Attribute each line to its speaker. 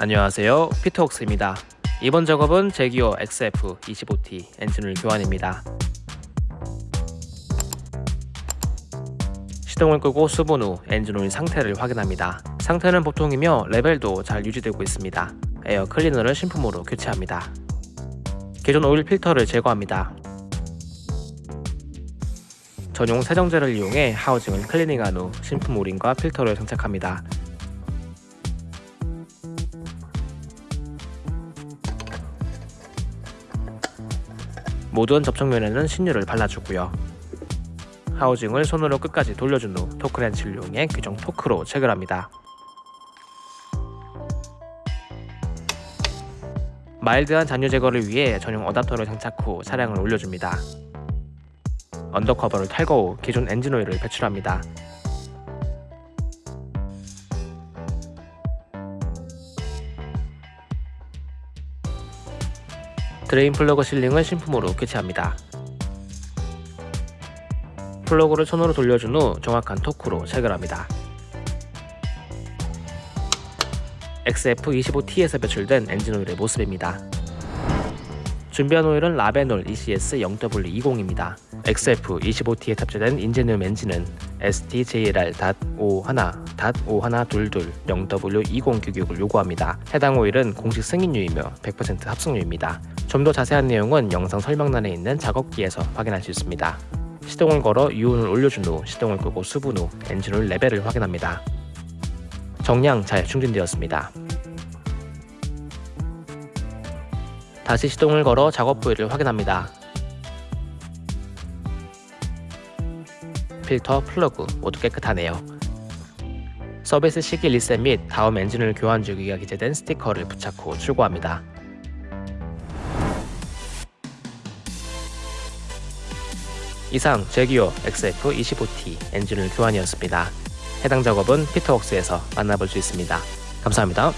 Speaker 1: 안녕하세요. 피터웍스입니다. 이번 작업은 재규어 XF25T 엔진오일 교환입니다. 시동을 끄고 수분 후 엔진 오일 상태를 확인합니다. 상태는 보통이며 레벨도 잘 유지되고 있습니다. 에어 클리너를 신품으로 교체합니다. 기존 오일 필터를 제거합니다. 전용 세정제를 이용해 housing을 클리닝한 후 신품 O-ring과 필터를 장착합니다 모든 접촉면에는 신유를 발라주고요. housing을 손으로 끝까지 돌려준 후 토크렌치를 이용해 규정 토크로 체결합니다. 마일드한 잔유 제거를 위해 전용 어답터를 장착 후 차량을 올려줍니다. under cover를 탈거 후 기존 엔진오일을 배출합니다. drain plug sealing을 신품으로 교체합니다. 플러그를 손으로 돌려준 후 정확한 토크로 체결합니다. XF25T에서 배출된 엔진오일의 모습입니다. 준비한 오일은 라베놀 ECS 0W20입니다. XF25T에 탑재된 인제늄 엔진은 STJLR.51.5122 0W20 규격을 요구합니다. 해당 오일은 공식 승인유이며 100% 합성유입니다. 좀 더 자세한 내용은 영상 설명란에 있는 작업기에서 확인할 수 있습니다. 시동을 걸어 유온을 올려준 후 시동을 끄고 수분 후 엔진오일 레벨을 확인합니다. 정량 잘 충전되었습니다. 다시 시동을 걸어 작업 부위를 확인합니다. 필터, 플러그 모두 깨끗하네요. 서비스 시기 리셋 및 다음 엔진오일 교환 주기가 기재된 스티커를 부착 후 출고합니다. 이상 제기어 XF25T 엔진을 교환이었습니다. 해당 작업은 피터웍스에서 만나볼 수 있습니다. 감사합니다.